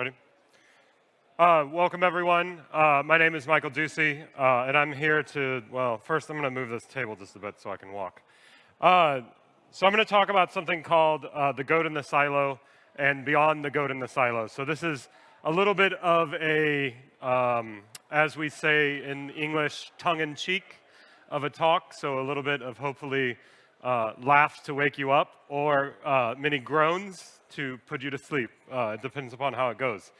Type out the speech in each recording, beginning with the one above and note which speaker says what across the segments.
Speaker 1: Ready? Uh, welcome, everyone. Uh, my name is Michael Ducy, uh, and I'm here to, well, first I'm going to move this table just a bit so I can walk. Uh, so I'm going to talk about something called uh, the goat in the silo and beyond the goat in the silo. So this is a little bit of a, um, as we say in English, tongue-in-cheek of a talk, so a little bit of hopefully uh, laughs to wake you up or many groans to put you to sleep. it depends upon how it goes.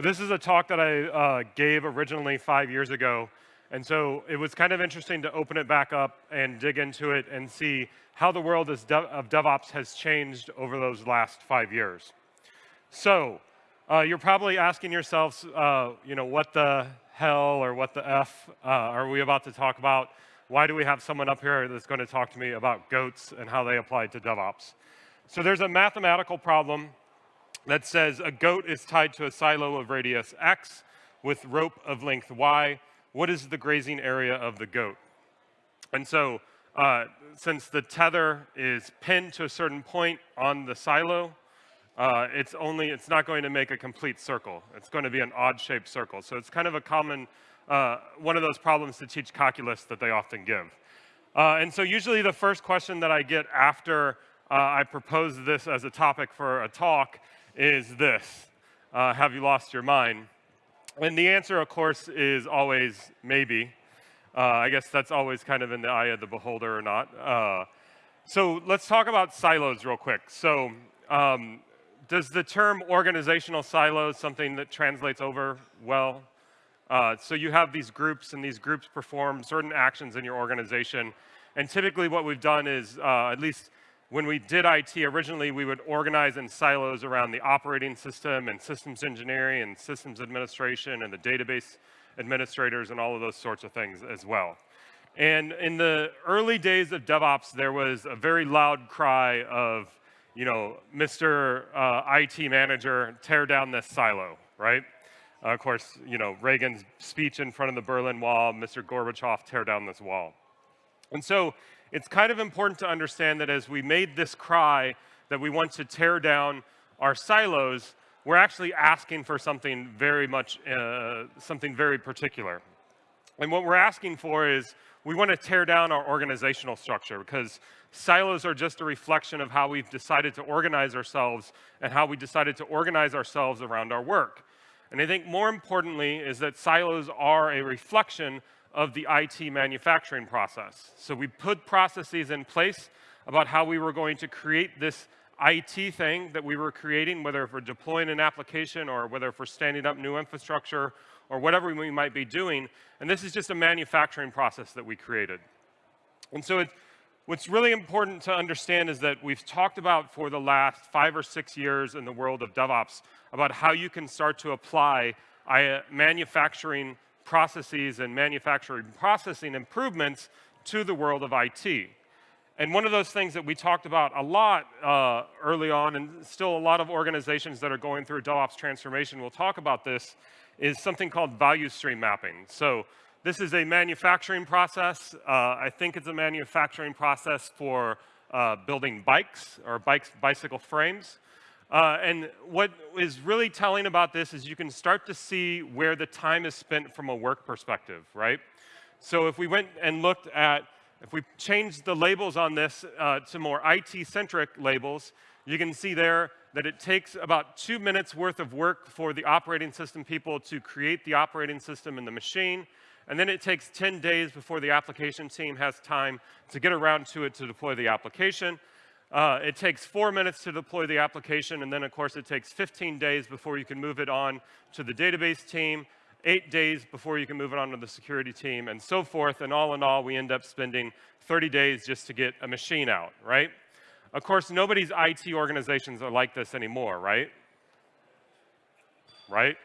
Speaker 1: But this is a talk that I uh, gave originally five years ago. And so it was kind of interesting to open it back up and dig into it and see how the world of DevOps has changed over those last five years. So uh, you're probably asking yourselves, uh, you know, what the hell or what the F uh, are we about to talk about? Why do we have someone up here that's going to talk to me about goats and how they apply to DevOps? So there's a mathematical problem that says a goat is tied to a silo of radius x with rope of length y. What is the grazing area of the goat? And so uh, since the tether is pinned to a certain point on the silo, uh, it's only, it's not going to make a complete circle. It's going to be an odd-shaped circle. So it's kind of a common, uh, one of those problems to teach calculus that they often give. Uh, and so usually the first question that I get after uh, I propose this as a topic for a talk is this uh, Have you lost your mind? And the answer, of course, is always maybe. Uh, I guess that's always kind of in the eye of the beholder or not. Uh, so let's talk about silos real quick. So um, does the term organizational silos something that translates over well? Uh, so you have these groups, and these groups perform certain actions in your organization. And typically what we've done is, uh, at least when we did IT, originally we would organize in silos around the operating system and systems engineering and systems administration and the database administrators and all of those sorts of things as well. And in the early days of DevOps, there was a very loud cry of, you know, Mr. Uh, IT manager, tear down this silo, right? Uh, of course, you know, Reagan's speech in front of the Berlin Wall, Mr. Gorbachev, tear down this wall. And so it's kind of important to understand that as we made this cry that we want to tear down our silos, we're actually asking for something very much, uh, something very particular. And what we're asking for is we want to tear down our organizational structure because silos are just a reflection of how we've decided to organize ourselves and how we decided to organize ourselves around our work. And I think more importantly is that silos are a reflection of the IT manufacturing process. So we put processes in place about how we were going to create this IT thing that we were creating, whether we're deploying an application or whether we're standing up new infrastructure or whatever we might be doing. And this is just a manufacturing process that we created. And so it, what's really important to understand is that we've talked about for the last five or six years in the world of DevOps about how you can start to apply uh, manufacturing processes and manufacturing processing improvements to the world of IT. And one of those things that we talked about a lot uh, early on, and still a lot of organizations that are going through DevOps transformation will talk about this, is something called value stream mapping. So this is a manufacturing process. Uh, I think it's a manufacturing process for uh, building bikes or bikes, bicycle frames. Uh, and what is really telling about this is you can start to see where the time is spent from a work perspective, right? So if we went and looked at, if we changed the labels on this uh, to more IT-centric labels, you can see there that it takes about two minutes worth of work for the operating system people to create the operating system in the machine. And then it takes 10 days before the application team has time to get around to it to deploy the application. Uh, it takes four minutes to deploy the application, and then of course it takes 15 days before you can move it on to the database team, eight days before you can move it on to the security team, and so forth. And all in all, we end up spending 30 days just to get a machine out, right? Of course, nobody's IT organizations are like this anymore, right? Right?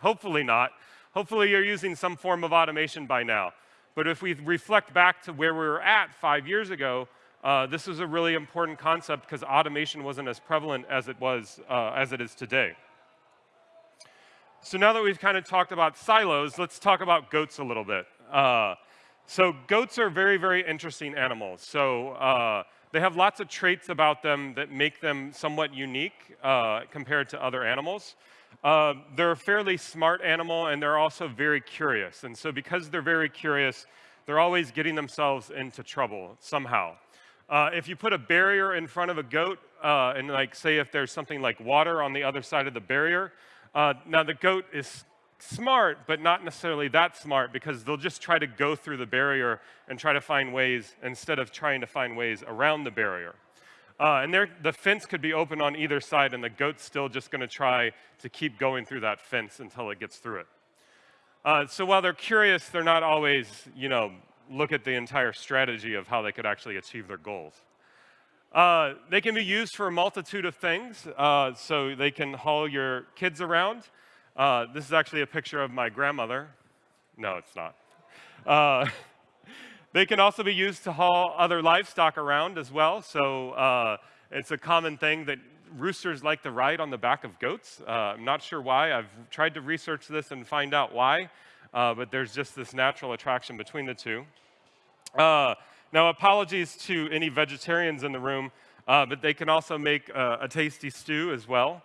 Speaker 1: Hopefully not. Hopefully you're using some form of automation by now. But if we reflect back to where we were at five years ago, uh, this was a really important concept because automation wasn't as prevalent as it was, uh, as it is today. So now that we've kind of talked about silos, let's talk about goats a little bit. Uh, so goats are very, very interesting animals. So uh, they have lots of traits about them that make them somewhat unique uh, compared to other animals. Uh, they're a fairly smart animal, and they're also very curious. And so because they're very curious, they're always getting themselves into trouble somehow. Uh, if you put a barrier in front of a goat, uh, and like say if there's something like water on the other side of the barrier, uh, now the goat is smart, but not necessarily that smart because they'll just try to go through the barrier and try to find ways instead of trying to find ways around the barrier. Uh, and the fence could be open on either side, and the goat's still just going to try to keep going through that fence until it gets through it. Uh, so while they're curious, they're not always, you know, look at the entire strategy of how they could actually achieve their goals. Uh, they can be used for a multitude of things. Uh, so they can haul your kids around. Uh, this is actually a picture of my grandmother. No, it's not. They can also be used to haul other livestock around as well. So uh, it's a common thing that roosters like to ride on the back of goats. Uh, I'm not sure why. I've tried to research this and find out why, uh, but there's just this natural attraction between the two. Uh, now, apologies to any vegetarians in the room, uh, but they can also make a tasty stew as well.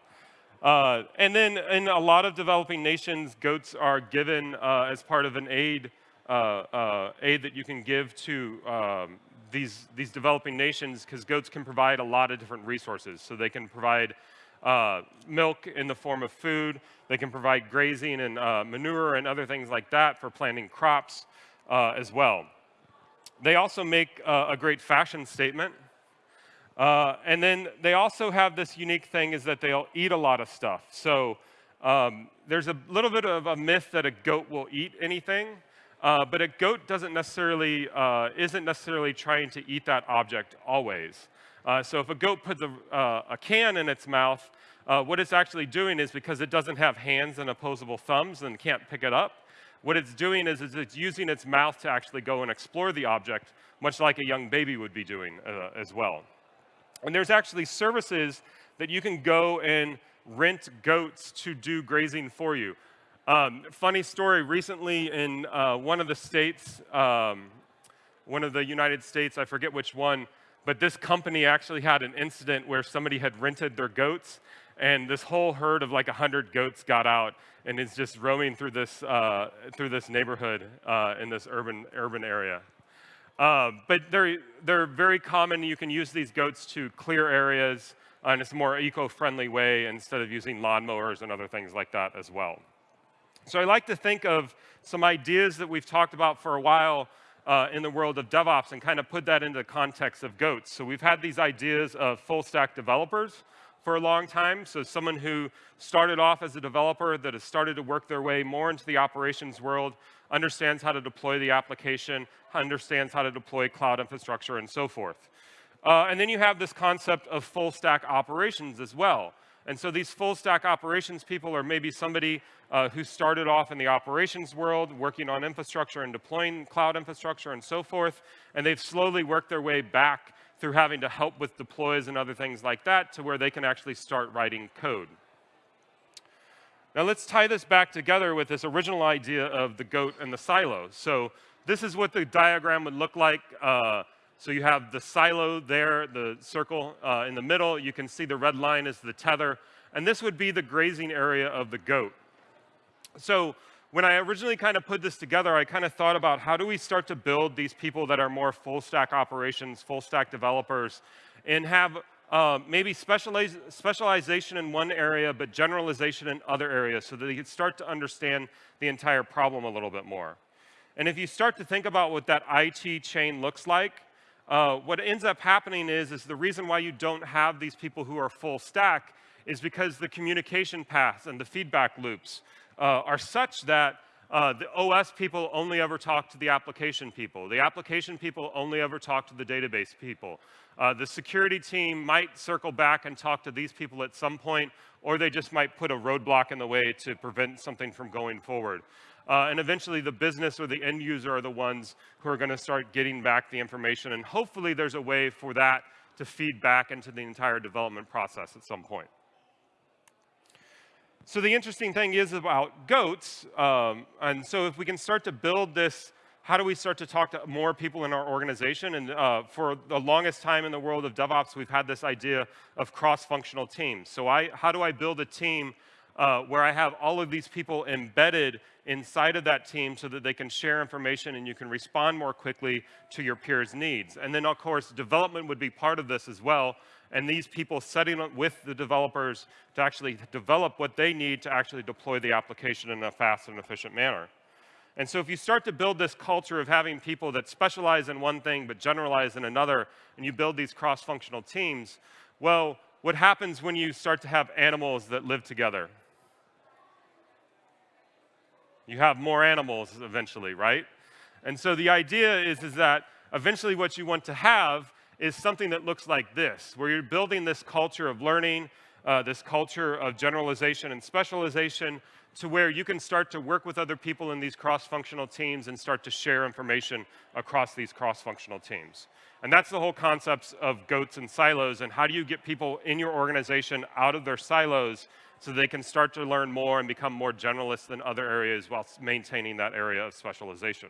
Speaker 1: Uh, and then in a lot of developing nations, goats are given as part of an aid aid that you can give to um, these, these developing nations because goats can provide a lot of different resources. So they can provide uh, milk in the form of food, they can provide grazing and uh, manure and other things like that for planting crops uh, as well. They also make uh, a great fashion statement. and then they also have this unique thing is that they'll eat a lot of stuff. So um, there's a little bit of a myth that a goat will eat anything. Uh, but a goat doesn't necessarily, uh, isn't necessarily trying to eat that object always. Uh, so if a goat puts a, uh, a can in its mouth, uh, what it's actually doing is because it doesn't have hands and opposable thumbs and can't pick it up, what it's doing is, is it's using its mouth to actually go and explore the object, much like a young baby would be doing uh, as well. And there's actually services that you can go and rent goats to do grazing for you. Um, funny story, recently in uh, one of the states, um, one of the United States, I forget which one, but this company actually had an incident where somebody had rented their goats and this whole herd of like 100 goats got out and is just roaming through this, uh, through this neighborhood uh, in this urban, urban area. Uh, but they're, they're very common. You can use these goats to clear areas in a more eco-friendly way instead of using lawnmowers and other things like that as well. So I like to think of some ideas that we've talked about for a while uh, in the world of DevOps and kind of put that into the context of goats. So we've had these ideas of full stack developers for a long time. So someone who started off as a developer that has started to work their way more into the operations world, understands how to deploy the application, understands how to deploy cloud infrastructure, and so forth. Uh, and then you have this concept of full stack operations as well. And so these full stack operations people are maybe somebody uh, who started off in the operations world, working on infrastructure and deploying cloud infrastructure and so forth, and they've slowly worked their way back through having to help with deploys and other things like that to where they can actually start writing code. Now let's tie this back together with this original idea of the goat and the silo. So this is what the diagram would look like uh, so you have the silo there, the circle uh, in the middle. You can see the red line is the tether. And this would be the grazing area of the goat. So when I originally kind of put this together, I kind of thought about how do we start to build these people that are more full stack operations, full stack developers, and have uh, maybe specialization in one area, but generalization in other areas so that they can start to understand the entire problem a little bit more. And if you start to think about what that IT chain looks like, uh, what ends up happening is, is the reason why you don't have these people who are full stack is because the communication paths and the feedback loops uh, are such that uh, the OS people only ever talk to the application people. The application people only ever talk to the database people. Uh, the security team might circle back and talk to these people at some point, or they just might put a roadblock in the way to prevent something from going forward. Uh, and eventually the business or the end user are the ones who are going to start getting back the information. And hopefully there's a way for that to feed back into the entire development process at some point. So the interesting thing is about goats, um, and so if we can start to build this, how do we start to talk to more people in our organization? And uh, for the longest time in the world of DevOps, we've had this idea of cross-functional teams. So I, how do I build a team uh, where I have all of these people embedded inside of that team so that they can share information and you can respond more quickly to your peers' needs. And then, of course, development would be part of this as well. And these people setting up with the developers to actually develop what they need to actually deploy the application in a fast and efficient manner. And so if you start to build this culture of having people that specialize in one thing but generalize in another, and you build these cross-functional teams, well, what happens when you start to have animals that live together? You have more animals eventually, right? And so the idea is, is that eventually what you want to have is something that looks like this, where you're building this culture of learning, uh, this culture of generalization and specialization, to where you can start to work with other people in these cross-functional teams and start to share information across these cross-functional teams. And that's the whole concept of goats and silos, and how do you get people in your organization out of their silos so they can start to learn more and become more generalists in other areas while maintaining that area of specialization.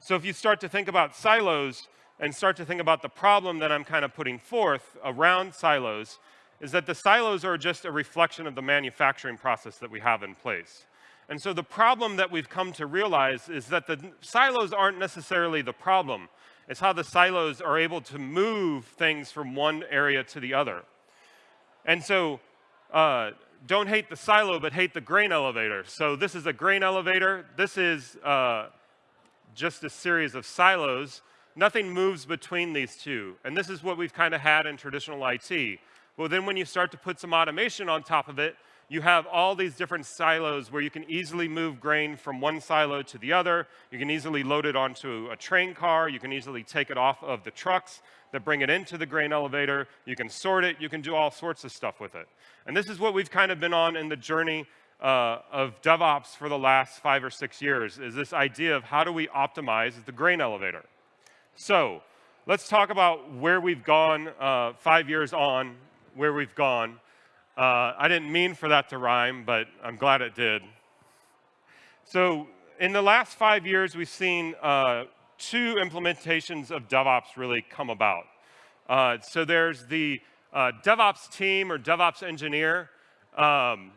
Speaker 1: So if you start to think about silos and start to think about the problem that I'm kind of putting forth around silos, is that the silos are just a reflection of the manufacturing process that we have in place. And so the problem that we've come to realize is that the silos aren't necessarily the problem. It's how the silos are able to move things from one area to the other. And so uh, don't hate the silo, but hate the grain elevator. So this is a grain elevator. This is uh, just a series of silos. Nothing moves between these two. And this is what we've kind of had in traditional IT. Well, then when you start to put some automation on top of it, you have all these different silos where you can easily move grain from one silo to the other. You can easily load it onto a train car. You can easily take it off of the trucks that bring it into the grain elevator. You can sort it. You can do all sorts of stuff with it. And this is what we've kind of been on in the journey uh, of DevOps for the last five or six years, is this idea of how do we optimize the grain elevator. So let's talk about where we've gone uh, five years on where we've gone. Uh, I didn't mean for that to rhyme, but I'm glad it did. So in the last five years, we've seen uh, two implementations of DevOps really come about. Uh, so there's the uh, DevOps team or DevOps engineer, um,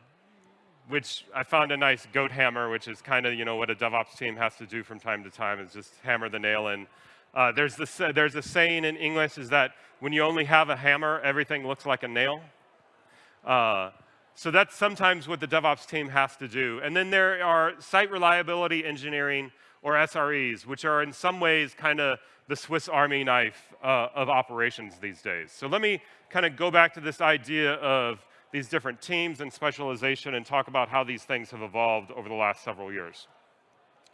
Speaker 1: which I found a nice goat hammer, which is kind of you know what a DevOps team has to do from time to time is just hammer the nail in. Uh, there's, this, there's a saying in English is that when you only have a hammer, everything looks like a nail. Uh, so that's sometimes what the DevOps team has to do. And then there are site reliability engineering, or SREs, which are in some ways kind of the Swiss Army knife uh, of operations these days. So let me kind of go back to this idea of these different teams and specialization and talk about how these things have evolved over the last several years.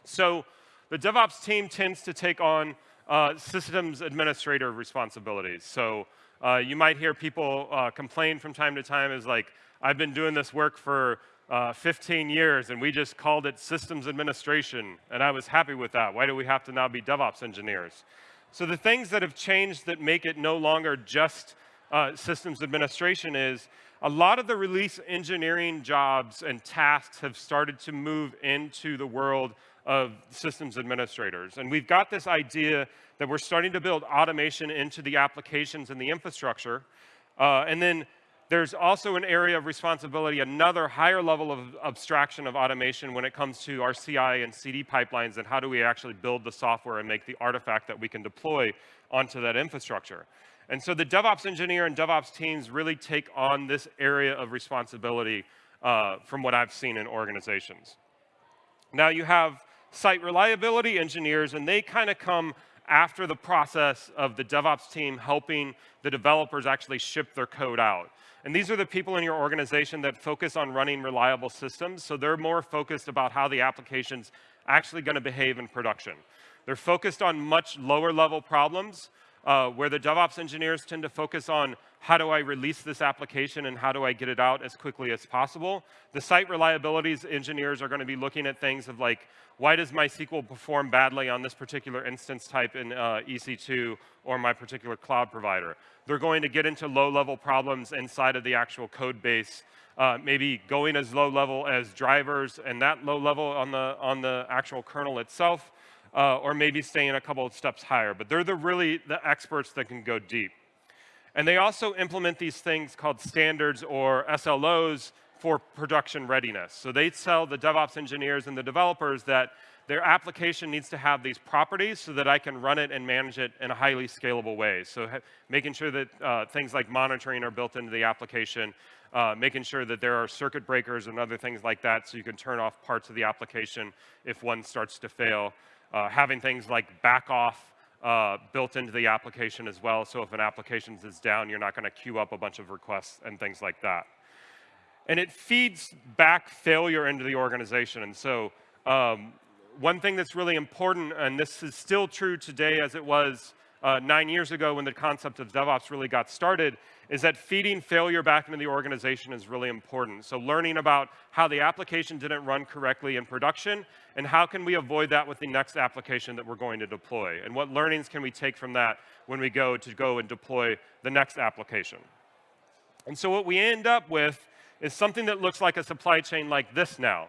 Speaker 1: So the DevOps team tends to take on uh, systems administrator responsibilities. So uh, you might hear people uh, complain from time to time is like, I've been doing this work for uh, 15 years and we just called it systems administration and I was happy with that. Why do we have to now be DevOps engineers? So the things that have changed that make it no longer just uh, systems administration is a lot of the release engineering jobs and tasks have started to move into the world of systems administrators. And we've got this idea that we're starting to build automation into the applications and the infrastructure. Uh, and then there's also an area of responsibility, another higher level of abstraction of automation when it comes to our CI and CD pipelines and how do we actually build the software and make the artifact that we can deploy onto that infrastructure. And so the DevOps engineer and DevOps teams really take on this area of responsibility uh, from what I've seen in organizations. Now you have site reliability engineers, and they kind of come after the process of the DevOps team helping the developers actually ship their code out. And these are the people in your organization that focus on running reliable systems, so they're more focused about how the application's actually going to behave in production. They're focused on much lower level problems, uh, where the DevOps engineers tend to focus on how do I release this application and how do I get it out as quickly as possible. The site reliabilities engineers are going to be looking at things of like, why does MySQL perform badly on this particular instance type in uh, EC2 or my particular cloud provider? They're going to get into low-level problems inside of the actual code base, uh, maybe going as low level as drivers and that low level on the, on the actual kernel itself, uh, or maybe staying a couple of steps higher. But they're the really the experts that can go deep. And they also implement these things called standards or SLOs for production readiness. So they tell the DevOps engineers and the developers that their application needs to have these properties so that I can run it and manage it in a highly scalable way. So making sure that uh, things like monitoring are built into the application, uh, making sure that there are circuit breakers and other things like that so you can turn off parts of the application if one starts to fail. Uh, having things like back off uh, built into the application as well. So if an application is down, you're not going to queue up a bunch of requests and things like that. And it feeds back failure into the organization. And so um, one thing that's really important, and this is still true today as it was uh, nine years ago when the concept of DevOps really got started, is that feeding failure back into the organization is really important. So learning about how the application didn't run correctly in production, and how can we avoid that with the next application that we're going to deploy, and what learnings can we take from that when we go to go and deploy the next application. And so what we end up with is something that looks like a supply chain like this now.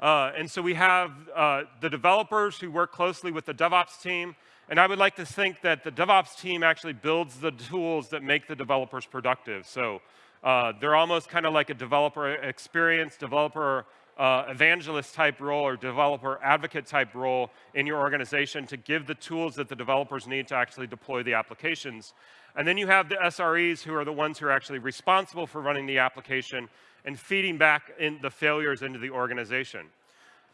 Speaker 1: Uh, and so we have uh, the developers who work closely with the DevOps team, and I would like to think that the DevOps team actually builds the tools that make the developers productive. So uh, they're almost kind of like a developer experience, developer uh, evangelist type role or developer advocate type role in your organization to give the tools that the developers need to actually deploy the applications. And then you have the SREs who are the ones who are actually responsible for running the application and feeding back in the failures into the organization.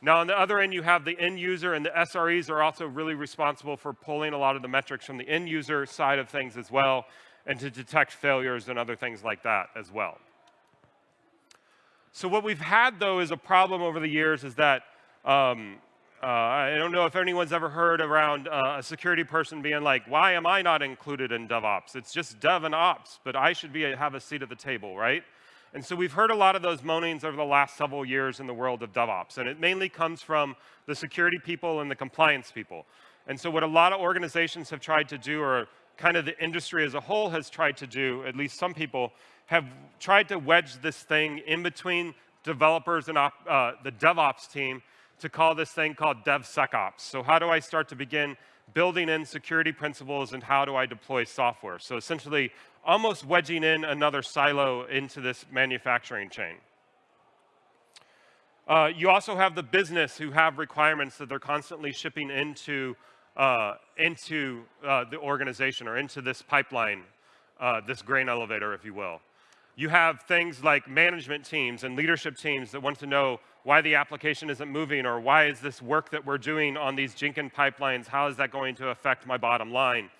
Speaker 1: Now, on the other end, you have the end user, and the SREs are also really responsible for pulling a lot of the metrics from the end user side of things as well, and to detect failures and other things like that as well. So what we've had, though, is a problem over the years is that um, uh, I don't know if anyone's ever heard around uh, a security person being like, why am I not included in DevOps? It's just Dev and Ops, but I should be have a seat at the table, right? And so we've heard a lot of those moanings over the last several years in the world of DevOps, and it mainly comes from the security people and the compliance people. And so what a lot of organizations have tried to do, or kind of the industry as a whole has tried to do, at least some people, have tried to wedge this thing in between developers and uh, the DevOps team to call this thing called DevSecOps. So how do I start to begin building in security principles and how do I deploy software? So essentially, almost wedging in another silo into this manufacturing chain. Uh, you also have the business who have requirements that they're constantly shipping into, uh, into uh, the organization or into this pipeline, uh, this grain elevator, if you will. You have things like management teams and leadership teams that want to know why the application isn't moving or why is this work that we're doing on these Jenkins pipelines, how is that going to affect my bottom line?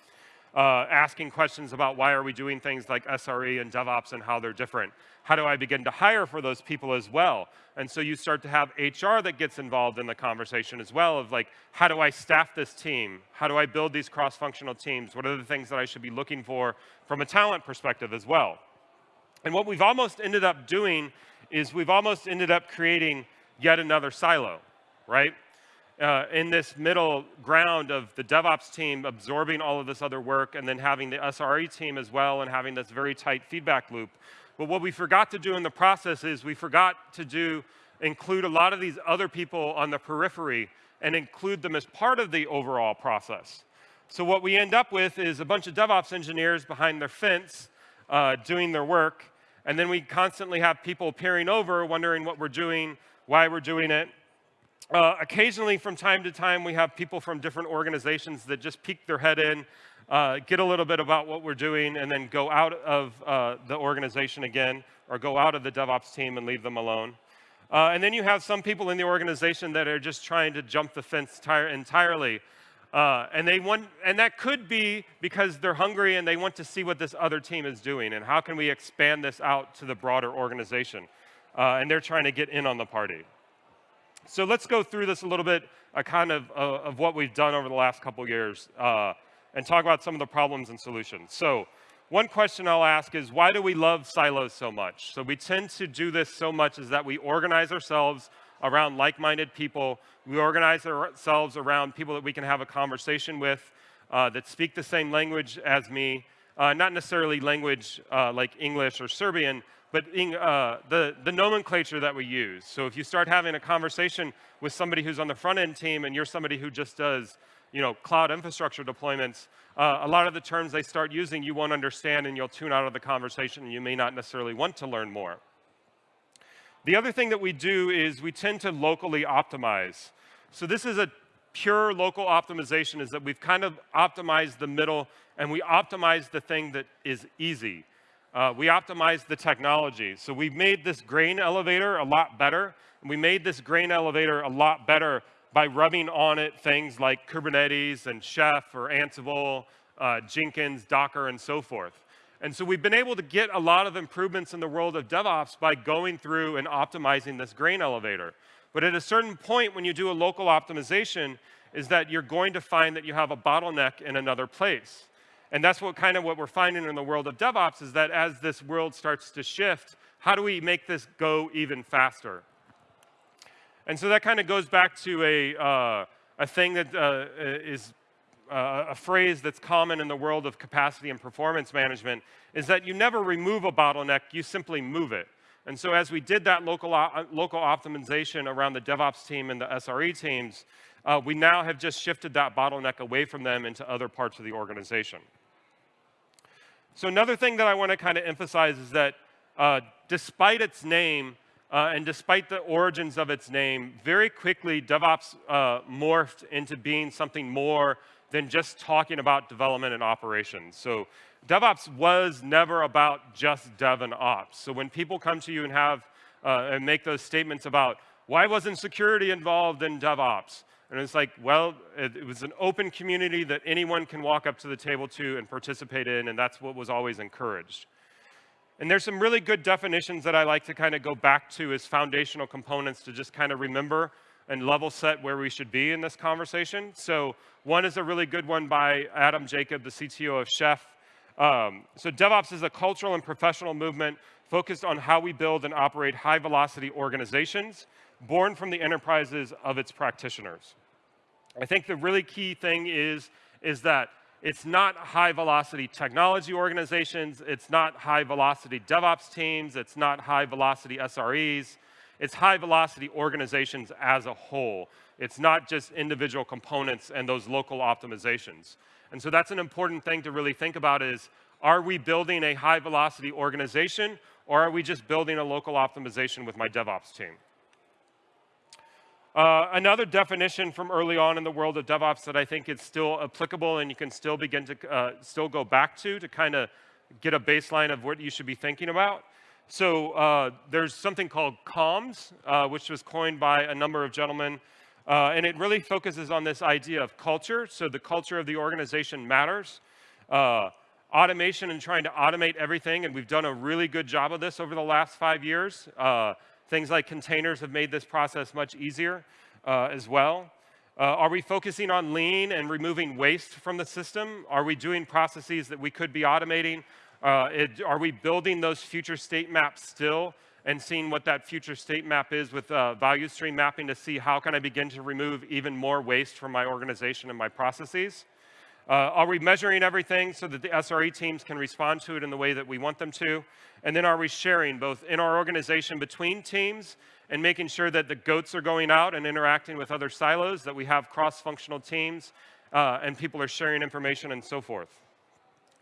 Speaker 1: Uh, asking questions about why are we doing things like SRE and DevOps and how they're different. How do I begin to hire for those people as well? And so you start to have HR that gets involved in the conversation as well of like, how do I staff this team? How do I build these cross-functional teams? What are the things that I should be looking for from a talent perspective as well? And what we've almost ended up doing is we've almost ended up creating yet another silo, right? Uh, in this middle ground of the DevOps team absorbing all of this other work and then having the SRE team as well and having this very tight feedback loop. But what we forgot to do in the process is we forgot to do include a lot of these other people on the periphery and include them as part of the overall process. So what we end up with is a bunch of DevOps engineers behind their fence uh, doing their work, and then we constantly have people peering over, wondering what we're doing, why we're doing it, uh, occasionally, from time to time, we have people from different organizations that just peek their head in, uh, get a little bit about what we're doing, and then go out of uh, the organization again, or go out of the DevOps team and leave them alone. Uh, and then you have some people in the organization that are just trying to jump the fence entirely. Uh, and they want, and that could be because they're hungry and they want to see what this other team is doing, and how can we expand this out to the broader organization. Uh, and they're trying to get in on the party. So let's go through this a little bit, uh, kind of, uh, of what we've done over the last couple years, uh, and talk about some of the problems and solutions. So one question I'll ask is, why do we love silos so much? So we tend to do this so much is that we organize ourselves around like-minded people. We organize ourselves around people that we can have a conversation with uh, that speak the same language as me, uh, not necessarily language uh, like English or Serbian, but uh, the, the nomenclature that we use. So if you start having a conversation with somebody who's on the front end team and you're somebody who just does you know, cloud infrastructure deployments, uh, a lot of the terms they start using you won't understand and you'll tune out of the conversation and you may not necessarily want to learn more. The other thing that we do is we tend to locally optimize. So this is a pure local optimization is that we've kind of optimized the middle and we optimize the thing that is easy. Uh, we optimized the technology. So we made this grain elevator a lot better. And we made this grain elevator a lot better by rubbing on it things like Kubernetes and Chef or Ansible, uh, Jenkins, Docker, and so forth. And so we've been able to get a lot of improvements in the world of DevOps by going through and optimizing this grain elevator. But at a certain point when you do a local optimization is that you're going to find that you have a bottleneck in another place. And that's what kind of what we're finding in the world of DevOps is that as this world starts to shift, how do we make this go even faster? And so that kind of goes back to a, uh, a thing that uh, is uh, a phrase that's common in the world of capacity and performance management is that you never remove a bottleneck, you simply move it. And so as we did that local, uh, local optimization around the DevOps team and the SRE teams, uh, we now have just shifted that bottleneck away from them into other parts of the organization. So another thing that I want to kind of emphasize is that uh, despite its name, uh, and despite the origins of its name, very quickly DevOps uh, morphed into being something more than just talking about development and operations. So DevOps was never about just dev and ops. So when people come to you and have uh, and make those statements about why wasn't security involved in DevOps? And it's like, well, it, it, was an open community that anyone can walk up to the table to and participate in, and that's what was always encouraged. And there's some really good definitions that I like to kind of go back to as foundational components to just kind of remember and level set where we should be in this conversation. So one is a really good one by Adam Jacob, the CTO of Chef. Um, so DevOps is a cultural and professional movement focused on how we build and operate high-velocity organizations born from the enterprises of its practitioners. I think the really key thing is, is that it's not high velocity technology organizations. It's not high velocity DevOps teams. It's not high velocity SREs. It's high velocity organizations as a whole. It's not just individual components and those local optimizations. And so that's an important thing to really think about is, are we building a high velocity organization or are we just building a local optimization with my DevOps team? Uh, another definition from early on in the world of DevOps that I think is still applicable and you can still begin to uh, still go back to to kind of get a baseline of what you should be thinking about. So uh, there's something called CALMS, uh, which was coined by a number of gentlemen, uh, and it really focuses on this idea of culture. So the culture of the organization matters. Automation and trying to automate everything, and we've done a really good job of this over the last five years. Things like containers have made this process much easier uh, as well. Uh, are we focusing on lean and removing waste from the system? Are we doing processes that we could be automating? Uh, it, are we building those future state maps still and seeing what that future state map is with uh, value stream mapping to see how can I begin to remove even more waste from my organization and my processes? Uh, are we measuring everything so that the SRE teams can respond to it in the way that we want them to? And then are we sharing both in our organization between teams and making sure that the goats are going out and interacting with other silos, that we have cross-functional teams, uh, and people are sharing information and so forth.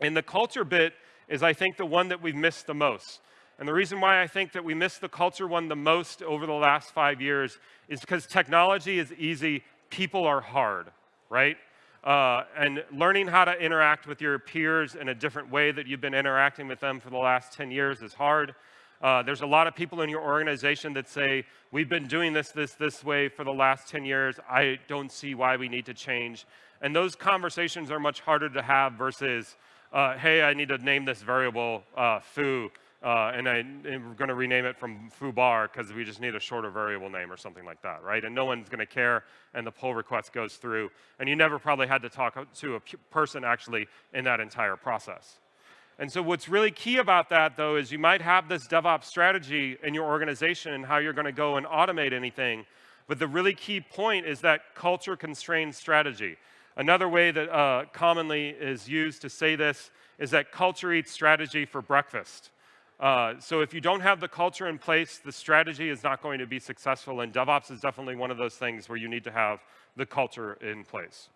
Speaker 1: And the culture bit is, I think, the one that we've missed the most. And the reason why I think that we missed the culture one the most over the last five years is because technology is easy, people are hard, right? Uh, and learning how to interact with your peers in a different way that you've been interacting with them for the last 10 years is hard. Uh, there's a lot of people in your organization that say, we've been doing this, this, this way for the last 10 years. I don't see why we need to change. And those conversations are much harder to have versus, uh, hey, I need to name this variable uh, foo uh, and, I, and we're going to rename it from foobar because we just need a shorter variable name or something like that, right? And no one's going to care, and the pull request goes through. And you never probably had to talk to a person actually in that entire process. And so what's really key about that, though, is you might have this DevOps strategy in your organization and how you're going to go and automate anything. But the really key point is that culture-constrained strategy. Another way that uh, commonly is used to say this is that culture eats strategy for breakfast. Uh, so if you don't have the culture in place, the strategy is not going to be successful, and DevOps is definitely one of those things where you need to have the culture in place.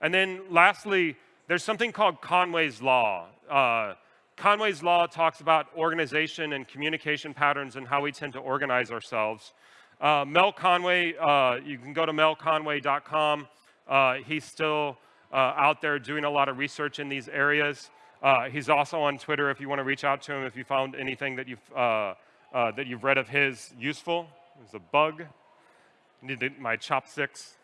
Speaker 1: And then lastly, there's something called Conway's Law. Uh, Conway's Law talks about organization and communication patterns and how we tend to organize ourselves. Uh, Mel Conway, uh, you can go to melconway.com. Uh, he's still uh, out there doing a lot of research in these areas. Uh, he's also on Twitter if you want to reach out to him if you found anything that you've, uh, that you've read of his useful. There's a bug. Need my chopsticks.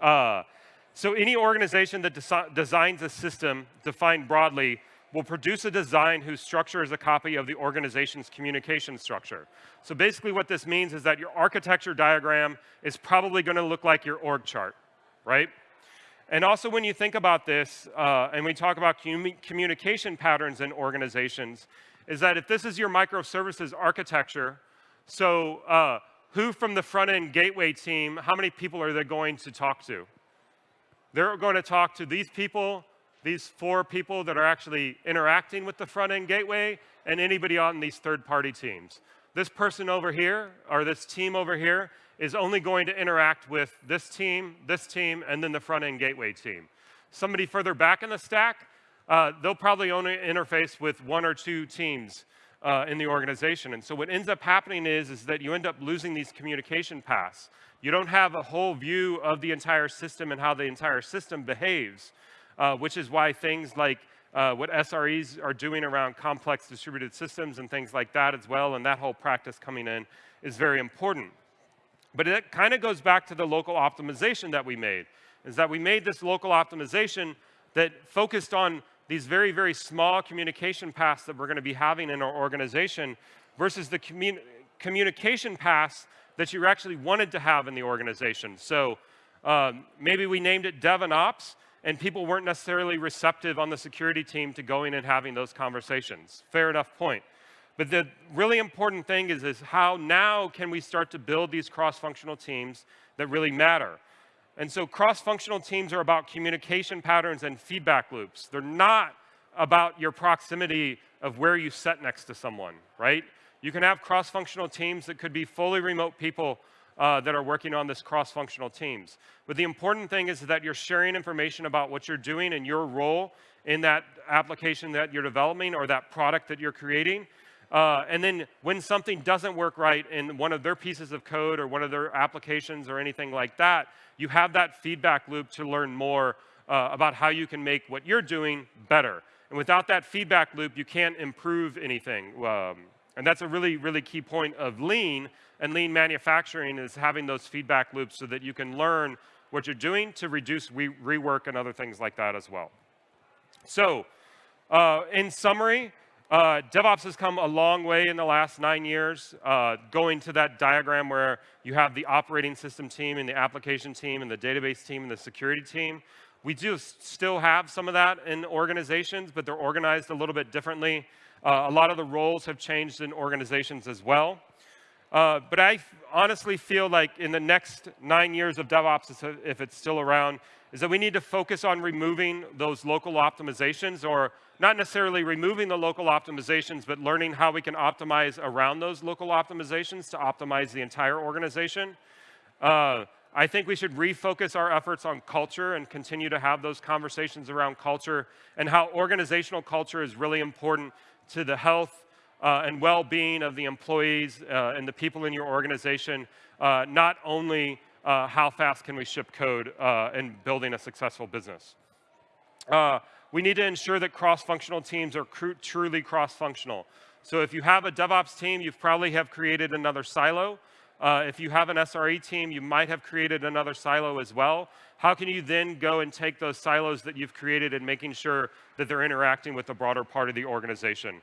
Speaker 1: so any organization that desi designs a system defined broadly will produce a design whose structure is a copy of the organization's communication structure. So basically what this means is that your architecture diagram is probably going to look like your org chart, right? And also when you think about this, uh, and we talk about communication patterns in organizations, is that if this is your microservices architecture, so uh, who from the front-end gateway team, how many people are they going to talk to? They're going to talk to these people, these four people that are actually interacting with the front-end gateway and anybody on these third-party teams. This person over here, or this team over here, is only going to interact with this team, this team, and then the front-end gateway team. Somebody further back in the stack, uh, they'll probably only interface with one or two teams uh, in the organization. And so what ends up happening is, is that you end up losing these communication paths. You don't have a whole view of the entire system and how the entire system behaves uh, which is why things like uh, what SREs are doing around complex distributed systems and things like that as well, and that whole practice coming in is very important. But it kind of goes back to the local optimization that we made, is that we made this local optimization that focused on these very, very small communication paths that we're going to be having in our organization versus the commun communication paths that you actually wanted to have in the organization. So um, maybe we named it DevOps, and people weren't necessarily receptive on the security team to going and having those conversations. Fair enough point. But the really important thing is, is how now can we start to build these cross-functional teams that really matter. And so cross-functional teams are about communication patterns and feedback loops. They're not about your proximity of where you sit next to someone, right? You can have cross-functional teams that could be fully remote people uh, that are working on this cross-functional teams. But the important thing is that you're sharing information about what you're doing and your role in that application that you're developing or that product that you're creating. Uh, and then when something doesn't work right in one of their pieces of code or one of their applications or anything like that, you have that feedback loop to learn more uh, about how you can make what you're doing better. And without that feedback loop, you can't improve anything. Um, and that's a really, really key point of lean and lean manufacturing is having those feedback loops so that you can learn what you're doing to reduce re rework and other things like that as well. So uh, in summary, uh, DevOps has come a long way in the last nine years, uh, going to that diagram where you have the operating system team and the application team and the database team and the security team. We do still have some of that in organizations, but they're organized a little bit differently. Uh, a lot of the roles have changed in organizations as well. Uh, but I honestly feel like in the next nine years of DevOps, if it's still around, is that we need to focus on removing those local optimizations or not necessarily removing the local optimizations, but learning how we can optimize around those local optimizations to optimize the entire organization. Uh, I think we should refocus our efforts on culture and continue to have those conversations around culture and how organizational culture is really important to the health uh, and well-being of the employees uh, and the people in your organization, uh, not only uh, how fast can we ship code uh, and building a successful business. Uh, we need to ensure that cross-functional teams are truly cross-functional. So if you have a DevOps team, you probably have created another silo. if you have an SRE team, you might have created another silo as well. How can you then go and take those silos that you've created and making sure that they're interacting with the broader part of the organization?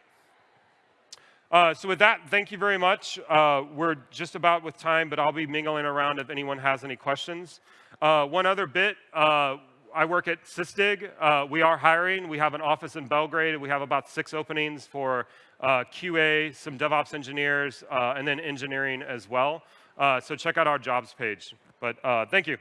Speaker 1: Uh, so with that, thank you very much. Uh, we're just about with time, but I'll be mingling around if anyone has any questions. Uh, one other bit, uh, I work at Sysdig. Uh, we are hiring. We have an office in Belgrade. We have about six openings for uh, QA, some DevOps engineers, and then engineering as well. so check out our jobs page. But thank you.